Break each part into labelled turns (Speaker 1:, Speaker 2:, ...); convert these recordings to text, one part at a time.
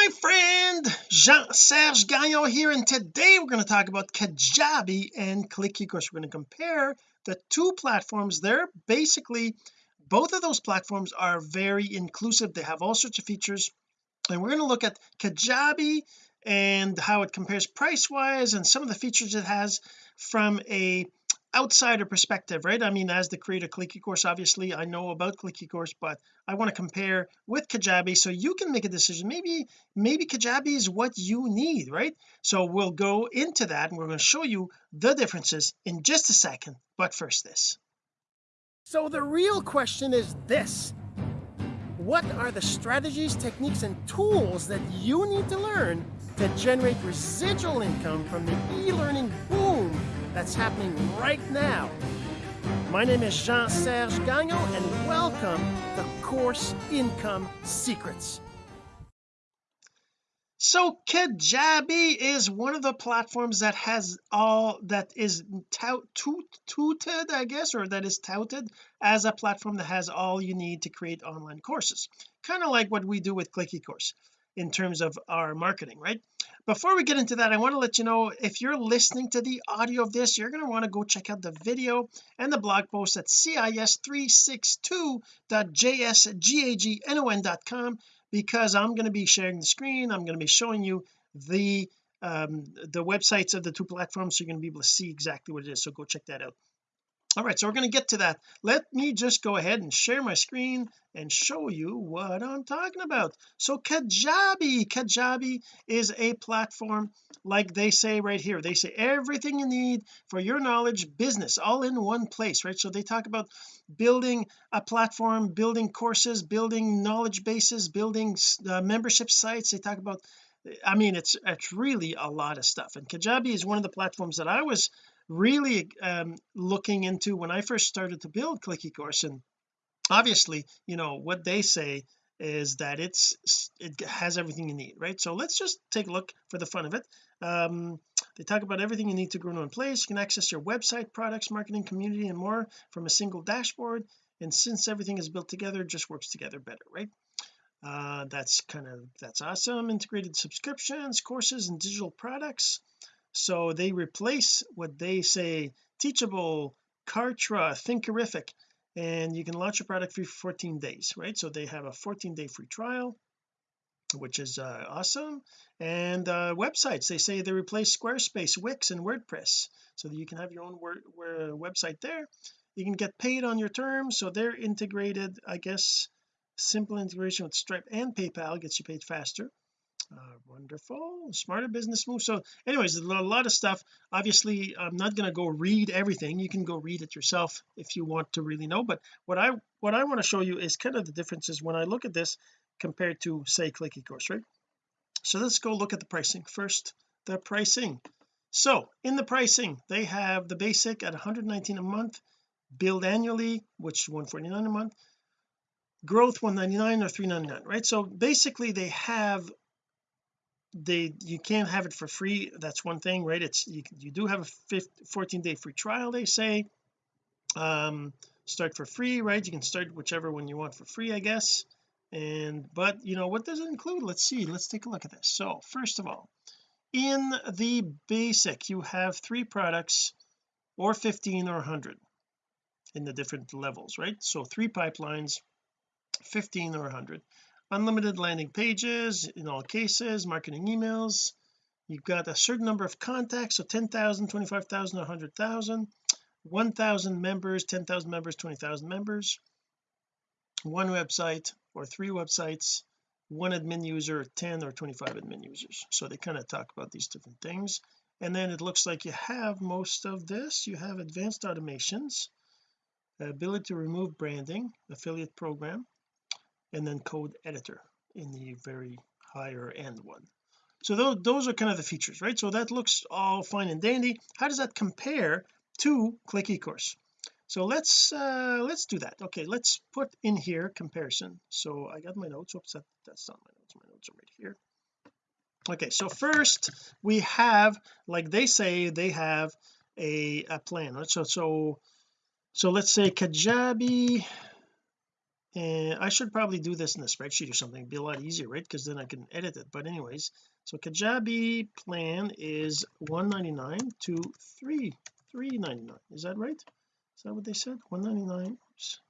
Speaker 1: my friend Jean-Serge Gagnon here and today we're going to talk about Kajabi and Click eCourse we're going to compare the two platforms they're basically both of those platforms are very inclusive. They have all sorts of features and we're going to look at Kajabi and how it compares price wise and some of the features it has from a outsider perspective right? I mean as the creator of click eCourse obviously I know about click eCourse but I want to compare with Kajabi so you can make a decision. Maybe maybe Kajabi is what you need right? So we'll go into that and we're going to show you the differences in just a second. But first this. So the real question is this. What are the strategies techniques and tools that you need to learn to generate residual income from the e-learning boom that's happening right now. My name is Jean-Serge Gagnon and welcome to Course Income Secrets. So Kajabi is one of the platforms that has all that is tout, touted I guess or that is touted as a platform that has all you need to create online courses kind of like what we do with Click eCourse in terms of our marketing right? Before we get into that I want to let you know if you're listening to the audio of this you're going to want to go check out the video and the blog post at cis362.jsgagnon.com because I'm going to be sharing the screen I'm going to be showing you the um the websites of the two platforms so you're going to be able to see exactly what it is so go check that out all right so we're going to get to that. Let me just go ahead and share my screen and show you what I'm talking about. So Kajabi Kajabi is a platform like they say right here. They say everything you need for your knowledge business all in one place right? So they talk about building a platform building courses building knowledge bases building uh, membership sites. They talk about I mean it's it's really a lot of stuff. And Kajabi is one of the platforms that I was really um, looking into when I first started to build Click eCourse and obviously you know what they say is that it's it has everything you need right? So let's just take a look for the fun of it. Um, they talk about everything you need to grow in one place. You can access your website products marketing community and more from a single dashboard. And since everything is built together just works together better right? Uh, that's kind of that's awesome. Integrated subscriptions courses and digital products so they replace what they say teachable Kartra Thinkerific and you can launch your product for 14 days right? So they have a 14 day free trial which is uh, awesome. And uh, websites they say they replace Squarespace Wix and WordPress. So that you can have your own word, website there. You can get paid on your terms so they're integrated I guess simple integration with Stripe and PayPal gets you paid faster uh, wonderful. Smarter business move. So anyways a lot of stuff. Obviously I'm not going to go read everything. You can go read it yourself if you want to really know. But what I what I want to show you is kind of the differences when I look at this compared to say Click eCourse right? So let's go look at the pricing. First the pricing. So in the pricing they have the basic at 119 a month billed annually which is 149 a month growth 199 or 399 right? So basically they have they you can't have it for free. That's one thing right? It's you, you do have a 15, 14 day free trial they say. Um start for free right? You can start whichever one you want for free I guess. And but you know what does it include? Let's see. Let's take a look at this. So first of all in the basic you have three products or 15 or 100 in the different levels right? So three pipelines 15 or 100 unlimited landing pages in all cases marketing emails. You've got a certain number of contacts so 10,000 25,000 100,000 1,000 members 10,000 members 20,000 members. One website or three websites one admin user 10 or 25 admin users. So they kind of talk about these different things. And then it looks like you have most of this. You have advanced automations ability to remove branding affiliate program and then code editor in the very higher end one. So those, those are kind of the features right? So that looks all fine and dandy. How does that compare to click ecourse? So let's uh let's do that. Okay let's put in here comparison. So I got my notes. Oops that, that's not my notes. My notes are right here. Okay so first we have like they say they have a, a plan right? So so so let's say Kajabi and I should probably do this in a spreadsheet or something. It'd be a lot easier right? Because then I can edit it. But anyways so Kajabi plan is 199 to 3 399 is that right? Is that what they said? 199 oops,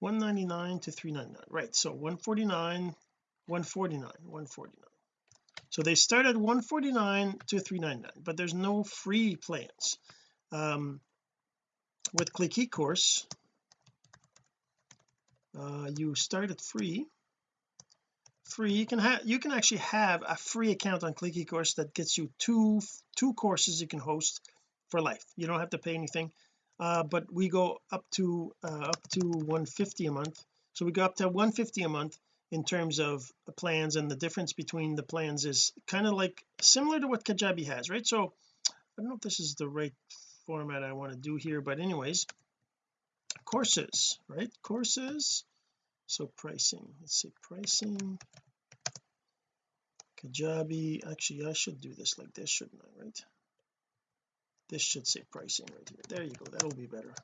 Speaker 1: 199 to 399 right so 149 149 149 so they start at 149 to 399 but there's no free plans. Um with click eCourse uh, you start it free free you can have you can actually have a free account on click eCourse that gets you two two courses you can host for life. You don't have to pay anything. Uh, but we go up to uh, up to 150 a month. So we go up to 150 a month in terms of plans and the difference between the plans is kind of like similar to what Kajabi has right? So I don't know if this is the right format I want to do here but anyways courses right? Courses. So pricing let's say pricing. Kajabi actually I should do this like this shouldn't I right? This should say pricing right here. There you go that'll be better.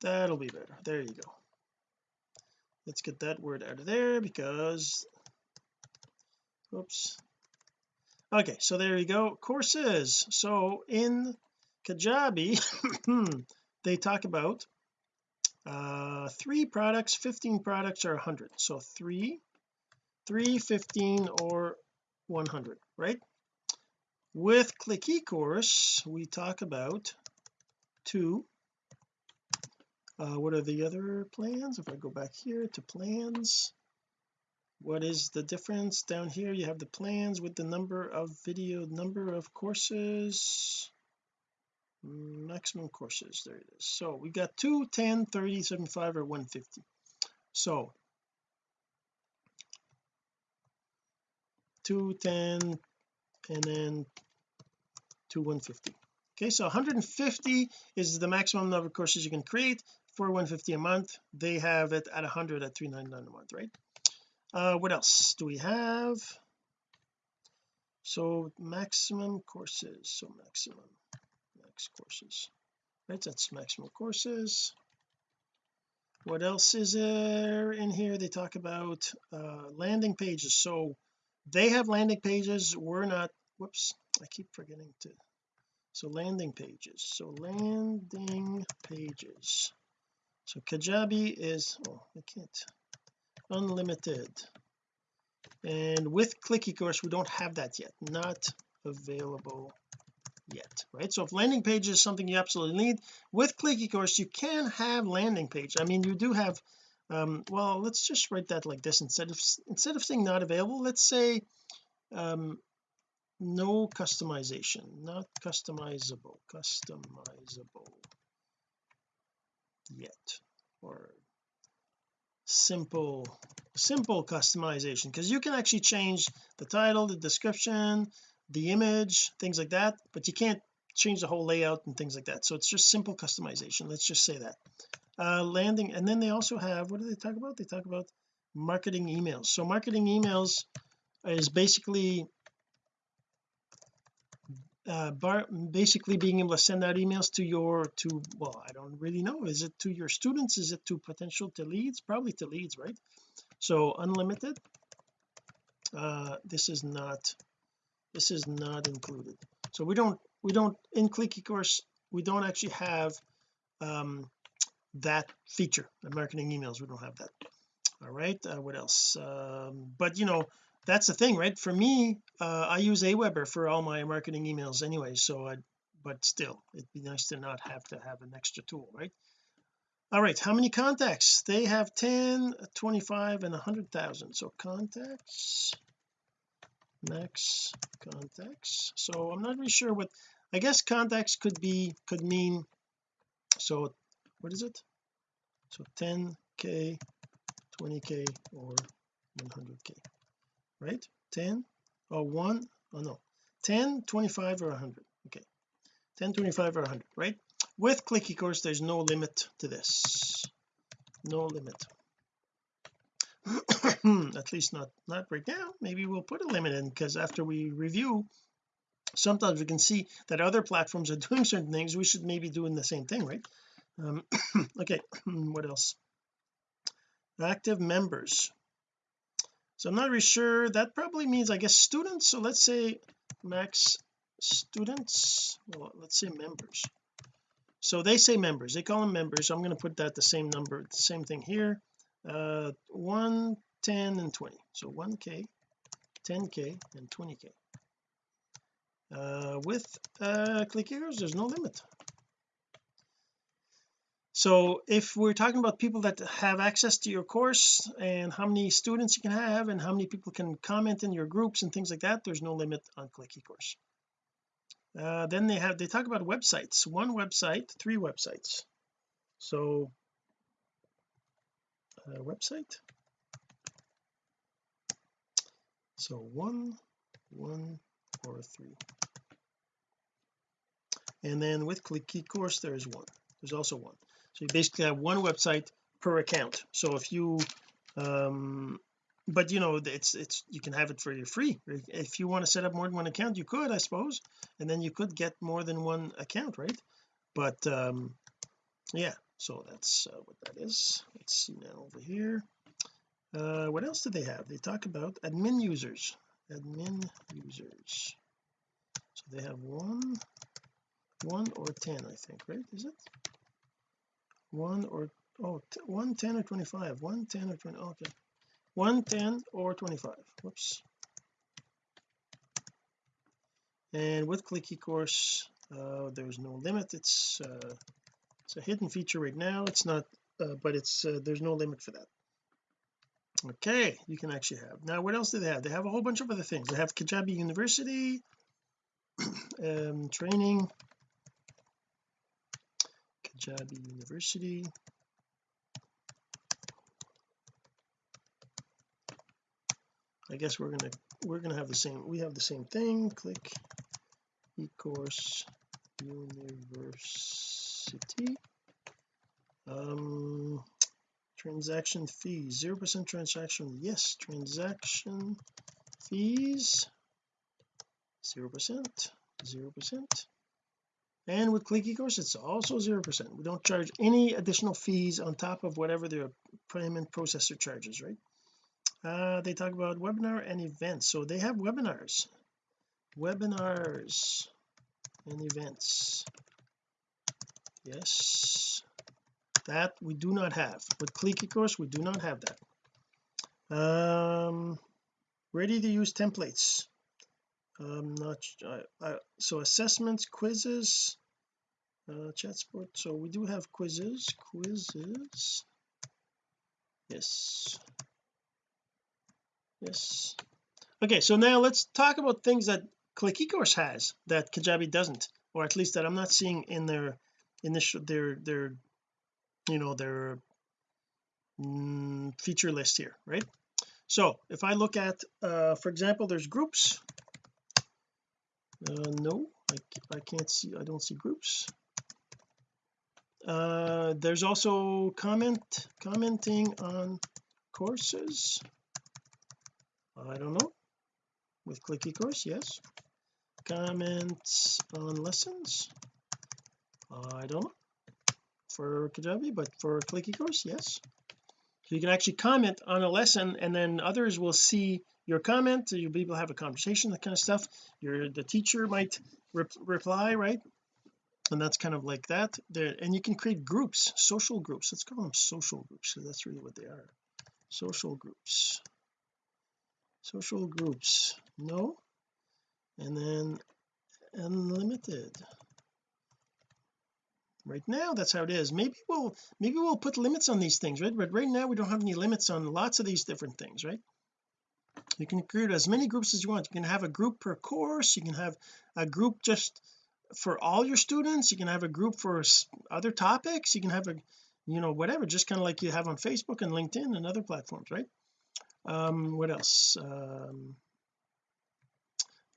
Speaker 1: That'll be better. There you go. Let's get that word out of there because oops. Okay so there you go courses. So in Kajabi they talk about uh three products 15 products or 100 so three three 15 or 100 right? With click eCourse we talk about two. Uh, what are the other plans? If I go back here to plans what is the difference? Down here you have the plans with the number of video number of courses maximum courses there it is. So we got 2 10 30 75 or 150 so 2 10 and then to 150 okay so 150 is the maximum number of courses you can create for 150 a month. They have it at 100 at 399 a month right? Uh what else do we have? So maximum courses so maximum max courses. Right that's maximum courses. What else is there in here? They talk about uh landing pages. So they have landing pages. We're not whoops I keep forgetting to so landing pages. So landing pages. So Kajabi is oh I can't unlimited. And with click course we don't have that yet. Not available yet right? So if landing page is something you absolutely need with click eCourse you can have landing page. I mean you do have um well let's just write that like this. Instead of instead of saying not available let's say um no customization not customizable customizable yet or simple simple customization. Because you can actually change the title the description the image things like that but you can't change the whole layout and things like that. So it's just simple customization let's just say that. Uh landing and then they also have what do they talk about? They talk about marketing emails. So marketing emails is basically uh bar basically being able to send out emails to your to well I don't really know. Is it to your students? Is it to potential to leads? Probably to leads right? So unlimited. Uh this is not this is not included. So we don't we don't in click eCourse we don't actually have um that feature. The marketing emails we don't have that. All right uh, what else? Um but you know that's the thing right? For me uh, I use Aweber for all my marketing emails anyway so I but still it'd be nice to not have to have an extra tool right? All right how many contacts? They have 10 25 and 100,000 so contacts max contacts so I'm not really sure what I guess contacts could be could mean so what is it? So 10k 20k or 100k right? 10 or 1 oh no 10 25 or 100 okay. 10 25 or 100 right? With click eCourse there's no limit to this. No limit at least not not right now maybe we'll put a limit in because after we review sometimes we can see that other platforms are doing certain things we should maybe doing the same thing right? Um okay what else? Active members. So I'm not really sure that probably means I guess students so let's say max students well let's say members. So they say members they call them members so I'm going to put that the same number the same thing here uh 1 10 and 20 so 1k 10k and 20k uh with uh click eCourse there's no limit. So if we're talking about people that have access to your course and how many students you can have and how many people can comment in your groups and things like that there's no limit on click ecourse. Uh, then they have they talk about websites one website three websites. So uh, website. So one one or three. And then with click course there's one. There's also one. So you basically have one website per account. So if you um but you know it's it's you can have it for your free. If you want to set up more than one account you could I suppose. And then you could get more than one account right? But um yeah so that's uh, what that is. Let's see now over here. Uh what else do they have? They talk about admin users. Admin users. So they have one one or ten I think right? Is it? One or oh one ten or 25 one ten or 20 okay. One ten or 25 whoops. And with click ecourse uh, there's no limit. It's uh, it's a hidden feature right now. It's not uh, but it's uh, there's no limit for that. Okay you can actually have. Now what else do they have? They have a whole bunch of other things. They have Kajabi University um, training. Kajabi University. I guess we're gonna we're gonna have the same we have the same thing. Click eCourse University um transaction fees zero percent transaction yes transaction fees zero percent zero percent. And with click ecourse it's also zero percent. We don't charge any additional fees on top of whatever the payment processor charges right? Uh they talk about webinar and events. So they have webinars. Webinars and events yes. That we do not have. With click ecourse we do not have that. Um ready to use templates. I'm not so assessments quizzes uh chat support so we do have quizzes quizzes. Yes. Yes. Okay so now let's talk about things that click ecourse has that Kajabi doesn't or at least that I'm not seeing in their initial their their you know their mm, feature list here right? So if I look at uh for example there's groups. Uh no I, I can't see I don't see groups. Uh there's also comment commenting on courses. I don't know. With click eCourse yes. Comments on lessons I don't know for Kajabi but for click eCourse yes. So you can actually comment on a lesson and then others will see your comment. You'll be able to have a conversation that kind of stuff. Your the teacher might re reply right? And that's kind of like that. There and you can create groups social groups. Let's call them social groups so that's really what they are. Social groups. Social groups. No? And then unlimited right now that's how it is. Maybe we'll maybe we'll put limits on these things right? But right now we don't have any limits on lots of these different things right? You can create as many groups as you want. You can have a group per course. You can have a group just for all your students. You can have a group for other topics. You can have a you know whatever just kind of like you have on Facebook and LinkedIn and other platforms right? Um what else? Um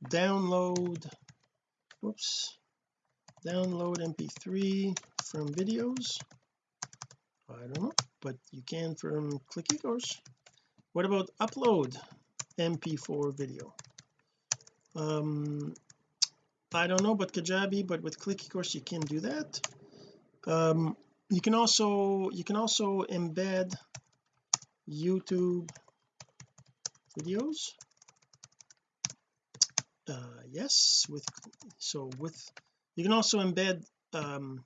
Speaker 1: download whoops download mp3 from videos. I don't know but you can from click ecourse what about upload mp4 video? Um I don't know but Kajabi but with click ecourse you can do that. Um you can also you can also embed YouTube videos. Uh yes with so with you can also embed um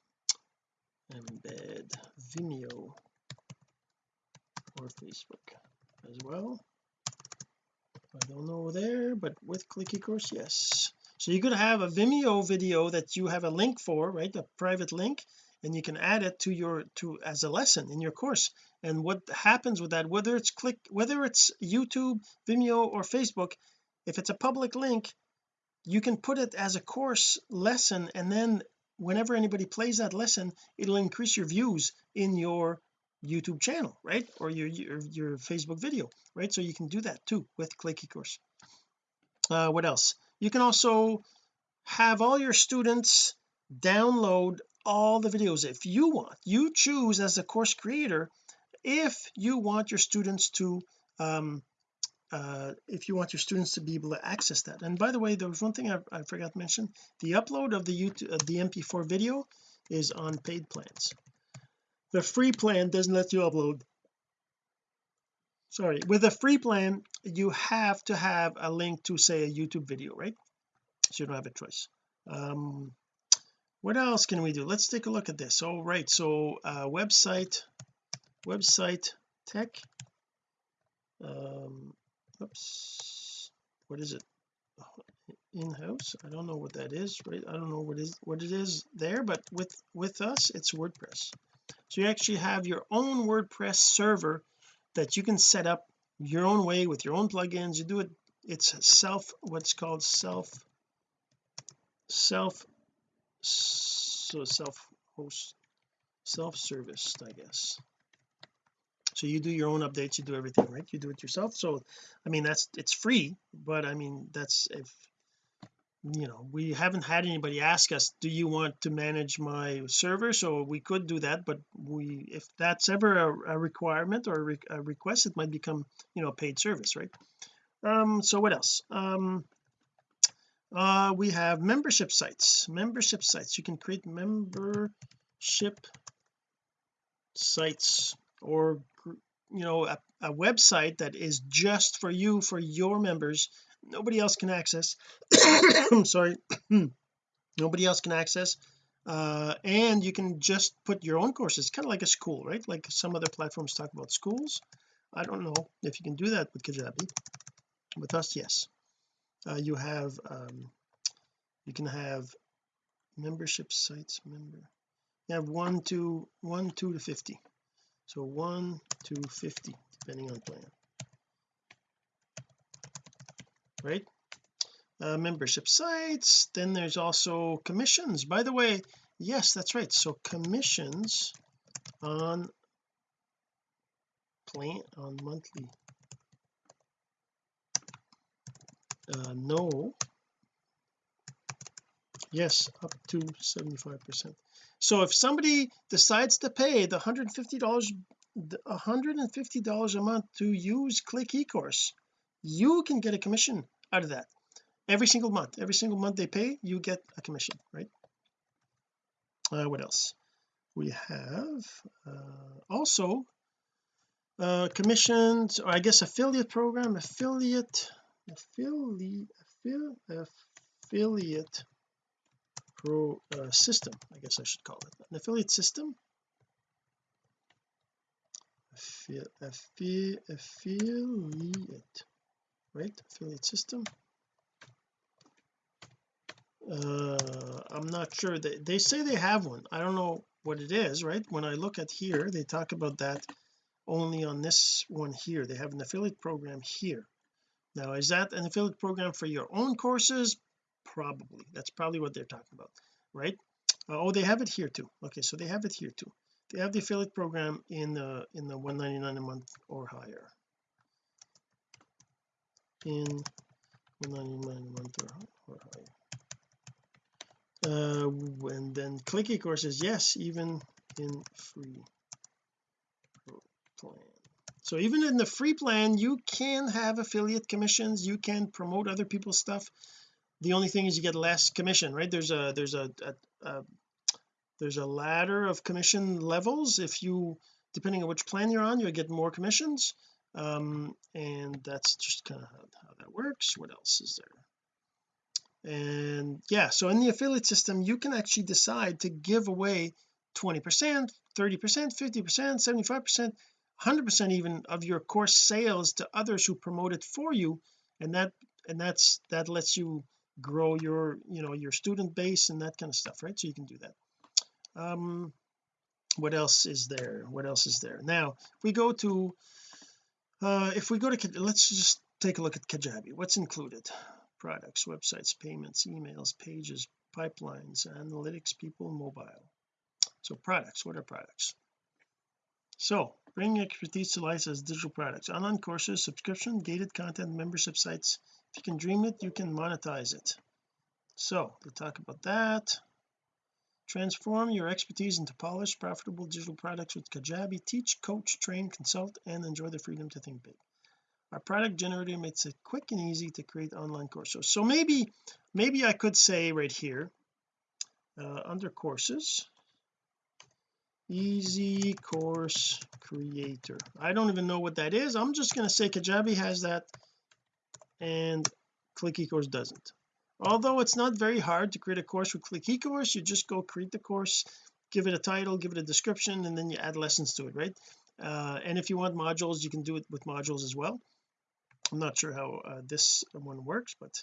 Speaker 1: embed Vimeo or Facebook as well. I don't know there but with click eCourse yes. So you could have a Vimeo video that you have a link for right a private link and you can add it to your to as a lesson in your course. And what happens with that whether it's click whether it's YouTube Vimeo or Facebook if it's a public link you can put it as a course lesson and then whenever anybody plays that lesson it'll increase your views in your YouTube channel right? Or your your, your Facebook video right? So you can do that too with click eCourse uh what else? You can also have all your students download all the videos if you want. You choose as a course creator if you want your students to um uh if you want your students to be able to access that. And by the way there was one thing I, I forgot to mention. The upload of the YouTube of the mp4 video is on paid plans. The free plan doesn't let you upload. Sorry with a free plan you have to have a link to say a YouTube video right? So you don't have a choice. Um what else can we do? Let's take a look at this. All right so uh website website tech. Um oops. What is it? In-house? I don't know what that is right? I don't know what is what it is there but with with us it's WordPress. So you actually have your own WordPress server that you can set up your own way with your own plugins. You do it it's self what's called self self so self host self-service I guess so you do your own updates you do everything right? You do it yourself. So I mean that's it's free but I mean that's if you know we haven't had anybody ask us do you want to manage my server? So we could do that but we if that's ever a, a requirement or a, re a, request it might become you know a paid service right? Um so what else? Um uh we have membership sites. Membership sites. You can create membership sites or you know a, a website that is just for you for your members. Nobody else can access I'm sorry nobody else can access uh and you can just put your own courses kind of like a school right? Like some other platforms talk about schools. I don't know if you can do that with Kajabi. With us yes. Uh, you have um you can have membership sites member you have one to one two to 50 so one to 50 depending on plan. Right? Uh, membership sites then there's also commissions. By the way yes that's right. So commissions on plan on monthly. Uh, no. Yes up to 75 percent so if somebody decides to pay the 150 dollars 150 dollars a month to use click ecourse you can get a commission out of that. Every single month every single month they pay you get a commission right? Uh, what else? We have uh, also uh commissions or I guess affiliate program affiliate affiliate affiliate pro uh, system I guess I should call it. An affiliate system? Affiliate right? Affiliate system? Uh I'm not sure. They, they say they have one. I don't know what it is right? When I look at here they talk about that only on this one here. They have an affiliate program here. Now is that an affiliate program for your own courses probably that's probably what they're talking about right? Uh, oh they have it here too. Okay so they have it here too. They have the affiliate program in the in the 199 a month or higher. In 199 a month or, or higher. Uh and then click eCourses yes even in free plan. So even in the free plan you can have affiliate commissions you can promote other people's stuff the only thing is you get less commission right? There's a there's a, a, a there's a ladder of commission levels. If you depending on which plan you're on you'll get more commissions. Um, and that's just kind of how, how that works. What else is there? And yeah so in the affiliate system you can actually decide to give away 20 percent 30 percent 50 percent 75 percent 100 percent even of your course sales to others who promote it for you. And that and that's that lets you grow your you know your student base and that kind of stuff right? So you can do that. Um what else is there? What else is there? Now if we go to uh if we go to let's just take a look at Kajabi. What's included? Products websites payments emails pages pipelines analytics people mobile. So products what are products? So bring expertise to life as digital products. Online courses subscription gated content membership sites if you can dream it you can monetize it. So to talk about that. Transform your expertise into polished profitable digital products with Kajabi. Teach coach train consult and enjoy the freedom to think big. Our product generator makes it quick and easy to create online courses. So maybe maybe I could say right here uh, under courses easy course creator. I don't even know what that is. I'm just going to say Kajabi has that and click eCourse doesn't. Although it's not very hard to create a course with click eCourse you just go create the course give it a title give it a description and then you add lessons to it right? Uh, and if you want modules you can do it with modules as well. I'm not sure how uh, this one works but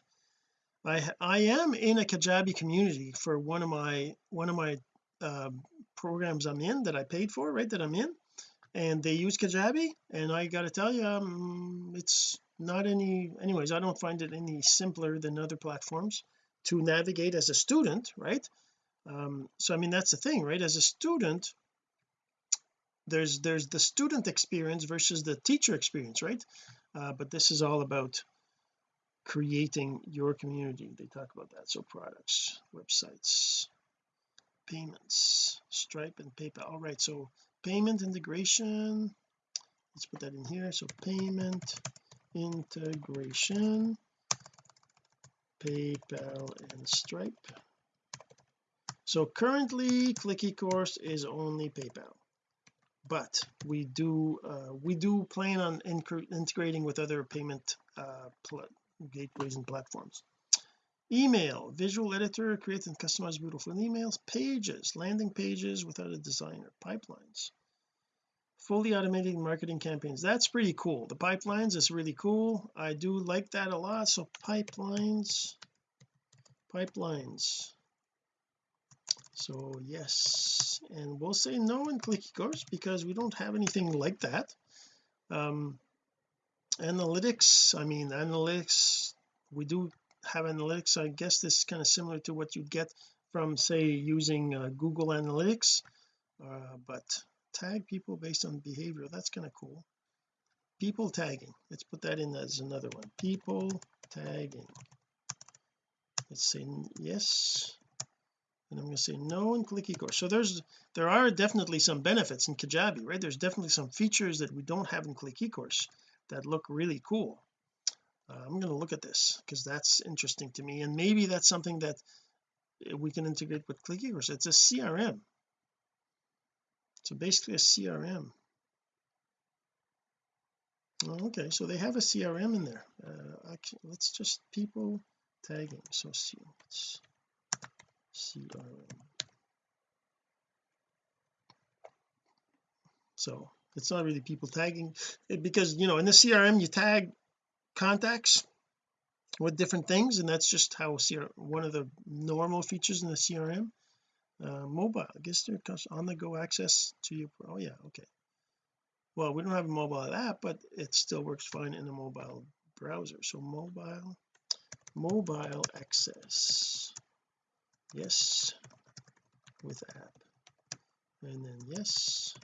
Speaker 1: I I am in a Kajabi community for one of my one of my uh, programs I'm in that I paid for right that I'm in and they use Kajabi and I got to tell you um, it's not any anyways I don't find it any simpler than other platforms to navigate as a student right? Um, so I mean that's the thing right? As a student there's there's the student experience versus the teacher experience right? Uh, but this is all about creating your community. They talk about that. So products websites payments stripe and paypal. All right so payment integration let's put that in here. So payment integration PayPal and Stripe. So currently click eCourse is only PayPal. But we do uh, we do plan on integrating with other payment uh, gateways and platforms. Email visual editor create and customize beautiful emails pages landing pages without a designer pipelines fully automated marketing campaigns. That's pretty cool. The pipelines is really cool. I do like that a lot. So pipelines pipelines. So yes. And we'll say no in click eCourse because we don't have anything like that. Um analytics I mean analytics we do have analytics. I guess this is kind of similar to what you get from say using uh, Google Analytics. Uh, but tag people based on behavior that's kind of cool. People tagging let's put that in as another one. People tagging. Let's say yes. And I'm going to say no and click eCourse so there's there are definitely some benefits in Kajabi right? There's definitely some features that we don't have in click eCourse that look really cool. Uh, I'm going to look at this because that's interesting to me and maybe that's something that we can integrate with click eCourse it's a CRM so basically a CRM oh, okay. So they have a CRM in there. Uh, let's just people tagging. So CRM so it's not really people tagging. It, because you know in the CRM you tag contacts with different things and that's just how CRM, one of the normal features in the CRM uh, mobile I guess there comes on the go access to you oh yeah okay. Well we don't have a mobile app but it still works fine in a mobile browser. So mobile mobile access. Yes with app. And then yes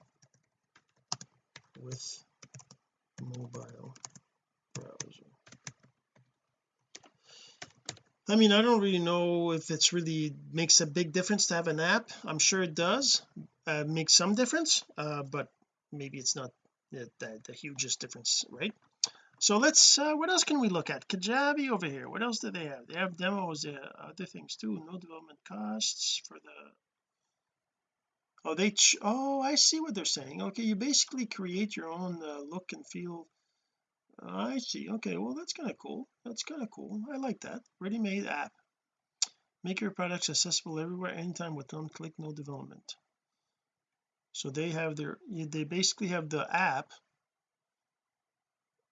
Speaker 1: with mobile browser I mean I don't really know if it's really makes a big difference to have an app. I'm sure it does uh, make some difference uh, but maybe it's not the, the, the, hugest difference right? So let's uh, what else can we look at? Kajabi over here what else do they have? They have demos uh, other things too no development costs for the oh they oh I see what they're saying. Okay you basically create your own uh, look and feel I see. Okay well that's kind of cool. That's kind of cool. I like that. Ready-made app. Make your products accessible everywhere anytime with one click no development. So they have their they basically have the app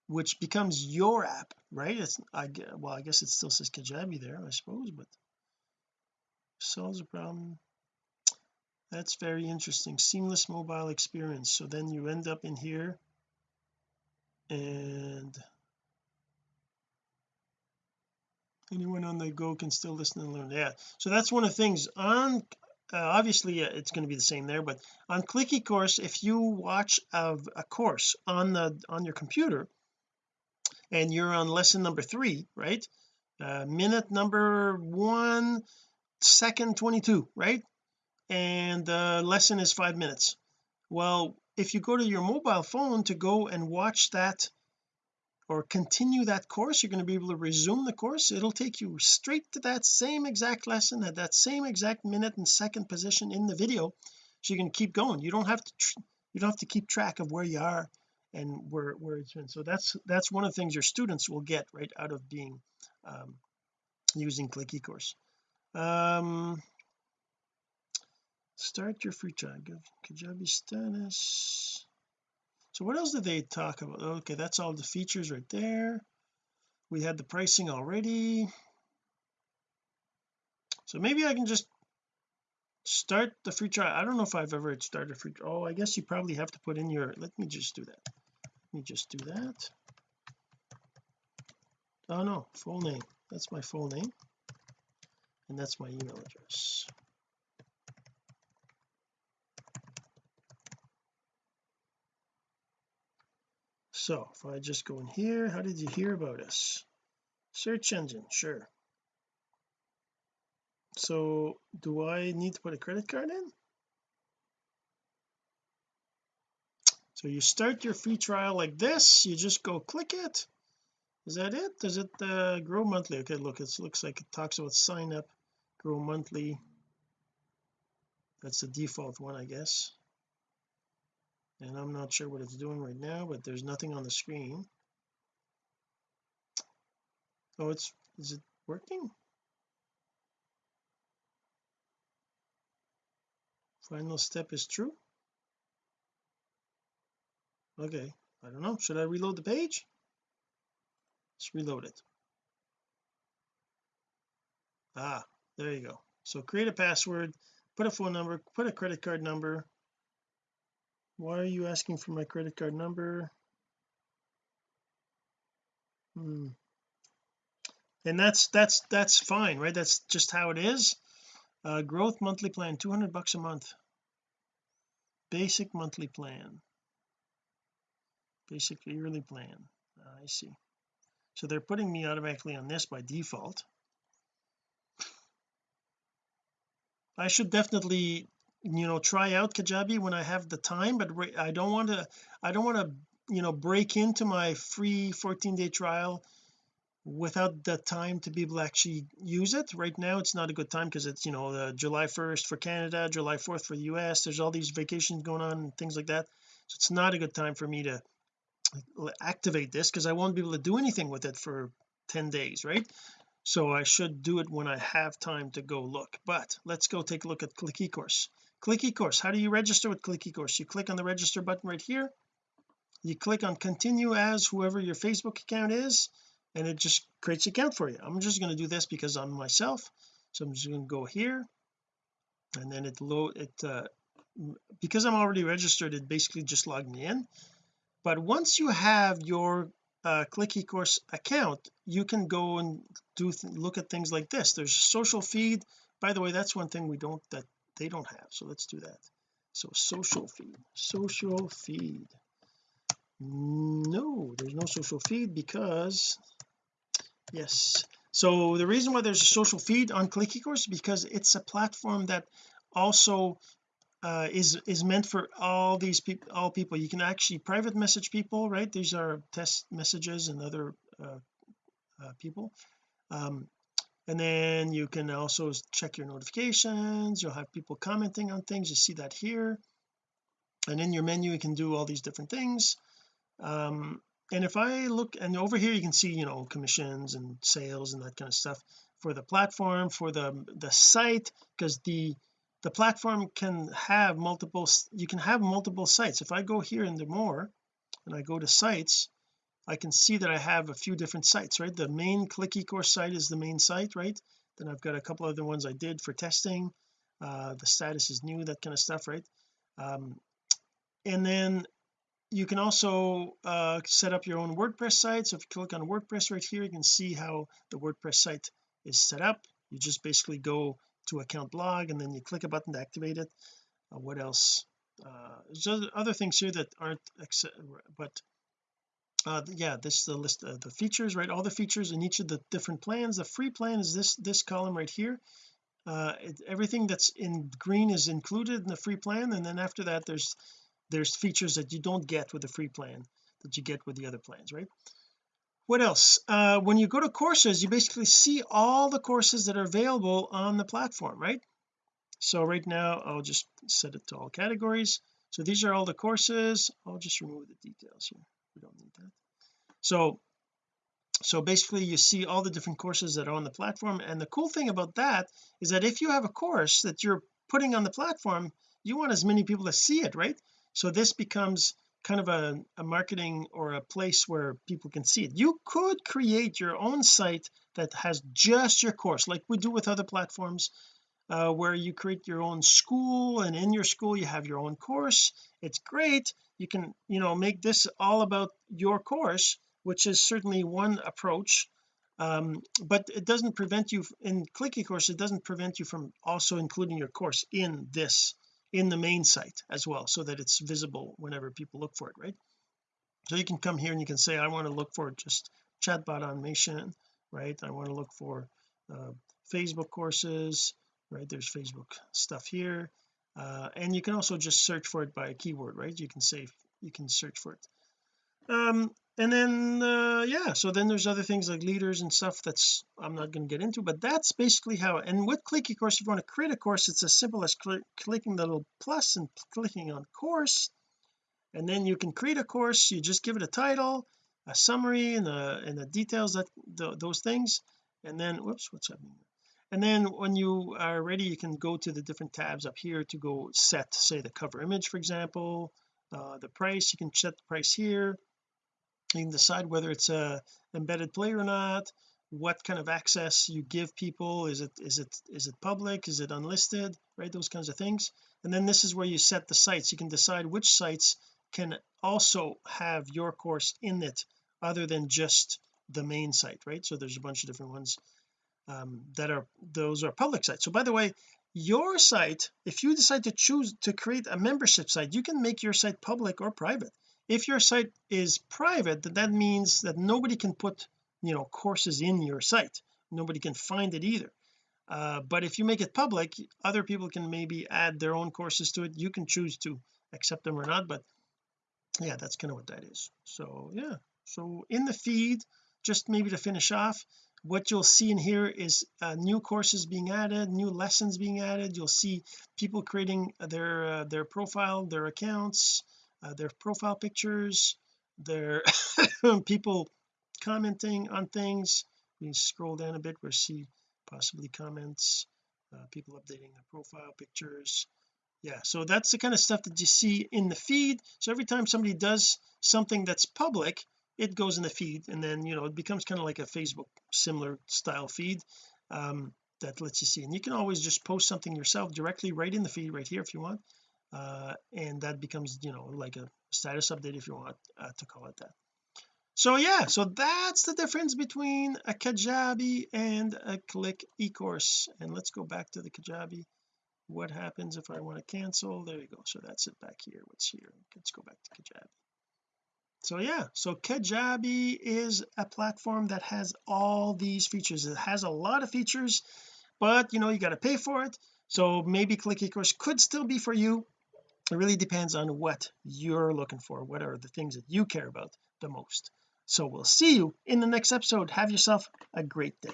Speaker 1: which becomes your app right? It's I well I guess it still says Kajabi there I suppose but solves a problem. That's very interesting. Seamless mobile experience. So then you end up in here and anyone on the go can still listen and learn. Yeah so that's one of the things on uh, obviously uh, it's going to be the same there but on click eCourse if you watch of a course on the on your computer and you're on lesson number three right uh, minute number one second 22 right and the lesson is five minutes. Well if you go to your mobile phone to go and watch that or continue that course you're going to be able to resume the course. It'll take you straight to that same exact lesson at that same exact minute and second position in the video so you can keep going. You don't have to you don't have to keep track of where you are and where where it's been. So that's that's one of the things your students will get right out of being um, using click ecourse. Um start your free trial. Kajabi status. So what else did they talk about? Okay that's all the features right there. We had the pricing already. So maybe I can just start the free trial. I don't know if I've ever started free oh I guess you probably have to put in your let me just do that. Let me just do that. Oh no full name. That's my full name. And that's my email address so if I just go in here how did you hear about us? Search engine sure. So do I need to put a credit card in? So you start your free trial like this you just go click it. Is that it? Does it uh, grow monthly? Okay look it looks like it talks about sign up grow monthly. That's the default one I guess and I'm not sure what it's doing right now but there's nothing on the screen. Oh it's is it working? Final step is true? Okay I don't know. Should I reload the page? Let's reload it. Ah there you go. So create a password put a phone number put a credit card number why are you asking for my credit card number? Hmm. and that's that's that's fine right? That's just how it is. Uh, growth monthly plan 200 bucks a month. Basic monthly plan. Basic yearly plan. Uh, I see. So they're putting me automatically on this by default. I should definitely you know try out Kajabi when I have the time but I don't want to I don't want to you know break into my free 14 day trial without the time to be able to actually use it. Right now it's not a good time because it's you know July 1st for Canada July 4th for the US there's all these vacations going on and things like that. So it's not a good time for me to activate this because I won't be able to do anything with it for 10 days right? So I should do it when I have time to go look. But let's go take a look at click ecourse click ecourse how do you register with click ecourse you click on the register button right here. You click on continue as whoever your Facebook account is and it just creates an account for you. I'm just going to do this because I'm myself. So I'm just going to go here and then it load it uh, because I'm already registered it basically just logged me in. But once you have your uh, click account you can go and do look at things like this. There's social feed. By the way that's one thing we don't that they don't have. So let's do that. So social feed social feed. No there's no social feed because yes. So the reason why there's a social feed on click ecourse because it's a platform that also uh, is is meant for all these people all people. You can actually private message people right? These are test messages and other uh, uh, people. Um, and then you can also check your notifications. You'll have people commenting on things. You see that here. And in your menu you can do all these different things. Um, and if I look and over here you can see you know commissions and sales and that kind of stuff for the platform for the the site because the the platform can have multiple you can have multiple sites. If I go here into more and I go to sites I can see that I have a few different sites right? The main click eCourse site is the main site right? Then I've got a couple other ones I did for testing. Uh the status is new that kind of stuff right? Um and then you can also uh set up your own WordPress site. So if you click on WordPress right here you can see how the WordPress site is set up. You just basically go to account blog and then you click a button to activate it. Uh, what else? Uh there's other things here that aren't but uh yeah this is the list of the features right? All the features in each of the different plans. The free plan is this this column right here. Uh it, everything that's in green is included in the free plan and then after that there's there's features that you don't get with the free plan that you get with the other plans right? What else? Uh when you go to courses you basically see all the courses that are available on the platform right? So right now I'll just set it to all categories. So these are all the courses. I'll just remove the details here we don't need that. So so basically you see all the different courses that are on the platform and the cool thing about that is that if you have a course that you're putting on the platform you want as many people to see it right? So this becomes kind of a, a marketing or a place where people can see it. You could create your own site that has just your course like we do with other platforms uh, where you create your own school and in your school you have your own course. It's great you can you know make this all about your course which is certainly one approach. Um, but it doesn't prevent you in clicky ecourse it doesn't prevent you from also including your course in this in the main site as well so that it's visible whenever people look for it right? So you can come here and you can say I want to look for just chatbot automation right? I want to look for uh, Facebook courses right? There's Facebook stuff here uh, and you can also just search for it by a keyword right? You can say you can search for it. Um and then uh yeah so then there's other things like leaders and stuff that's I'm not going to get into but that's basically how and with click eCourse if you want to create a course it's as simple as cl clicking the little plus and clicking on course. And then you can create a course you just give it a title a summary and the and the details that the, those things. And then whoops what's happening and then when you are ready you can go to the different tabs up here to go set say the cover image for example uh, the price. You can set the price here. You can decide whether it's a embedded play or not. What kind of access you give people. Is it is it is it public? Is it unlisted? Right? Those kinds of things. And then this is where you set the sites. You can decide which sites can also have your course in it other than just the main site right? So there's a bunch of different ones um, that are those are public sites. So by the way your site if you decide to choose to create a membership site you can make your site public or private. If your site is private that means that nobody can put you know courses in your site. Nobody can find it either. Uh, but if you make it public other people can maybe add their own courses to it. You can choose to accept them or not but yeah that's kind of what that is. So yeah. So in the feed just maybe to finish off what you'll see in here is uh, new courses being added new lessons being added. You'll see people creating their uh, their profile their accounts uh, their profile pictures their people commenting on things. You scroll down a bit we'll see possibly comments uh, people updating their profile pictures. Yeah so that's the kind of stuff that you see in the feed. So every time somebody does something that's public it goes in the feed and then you know it becomes kind of like a Facebook similar style feed um, that lets you see. And you can always just post something yourself directly right in the feed right here if you want uh, and that becomes you know like a status update if you want uh, to call it that. So yeah so that's the difference between a Kajabi and a click eCourse. And let's go back to the Kajabi. What happens if I want to cancel? There you go. So that's it back here. What's here? Let's go back to Kajabi so yeah. So Kajabi is a platform that has all these features. It has a lot of features but you know you got to pay for it. So maybe click eCourse could still be for you. It really depends on what you're looking for. What are the things that you care about the most? So we'll see you in the next episode. Have yourself a great day.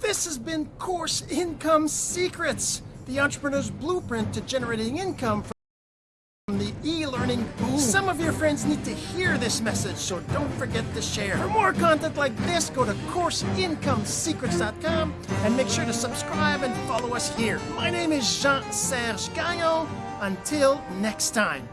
Speaker 1: This has been Course Income Secrets, the entrepreneur's blueprint to generating income from the e-learning boom. Some of your friends need to hear this message, so don't forget to share. For more content like this, go to CourseIncomeSecrets.com and make sure to subscribe and follow us here. My name is Jean-Serge Gagnon. Until next time.